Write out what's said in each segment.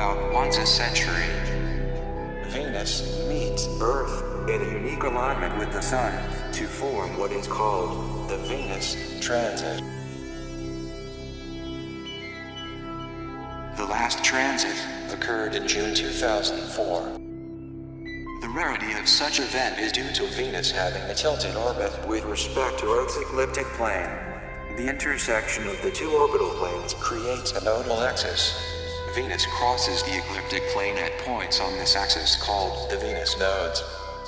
once a century. Venus meets Earth in a unique alignment with the Sun to form what is called the Venus Transit. The last transit occurred in June 2004. The rarity of such event is due to Venus having a tilted orbit with respect to Earth's ecliptic plane. The intersection of the two orbital planes creates a nodal axis. Venus crosses the ecliptic plane at points on this axis called the Venus nodes.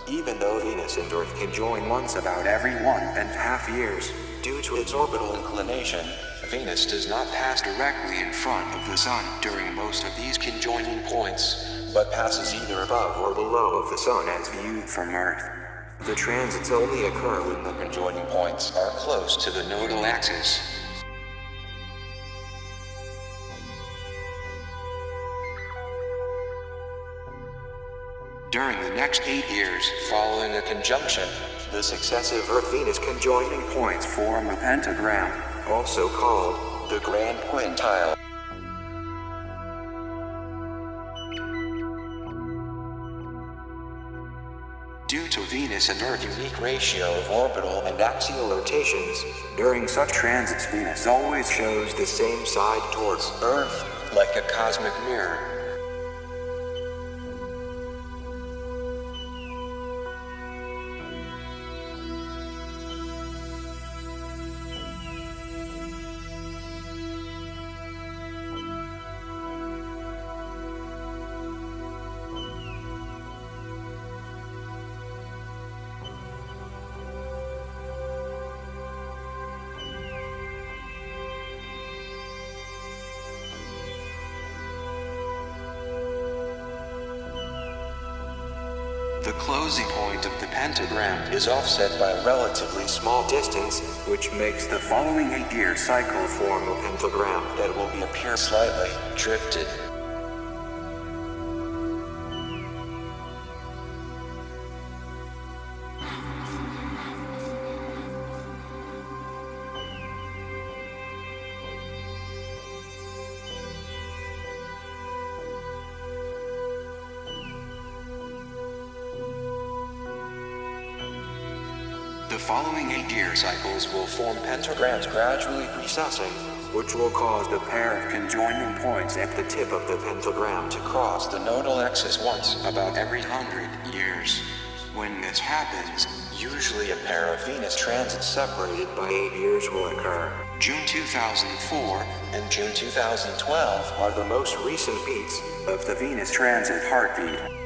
Even though Venus and Earth can join once about every one and a half years, due to its orbital inclination, Venus does not pass directly in front of the Sun during most of these conjoining points, but passes either above or below of the Sun as viewed from Earth. The transits only occur when the conjoining points are close to the nodal axis. During the next eight years following a conjunction, the successive Earth-Venus conjoining points form a pentagram also called the Grand Quintile. Due to Venus and Earth's unique ratio of orbital and axial rotations, during such transits Venus always shows the same side towards Earth, like a cosmic mirror. The closing point of the pentagram is offset by a relatively small distance, which makes the following eight-year cycle form a pentagram that will appear slightly drifted. Following eight-year cycles will form pentagrams gradually recessing, which will cause the pair of conjoining points at the tip of the pentagram to cross the nodal axis once about every hundred years. When this happens, usually a pair of Venus transits separated by eight years will occur. June 2004 and June 2012 are the most recent beats of the Venus transit heartbeat.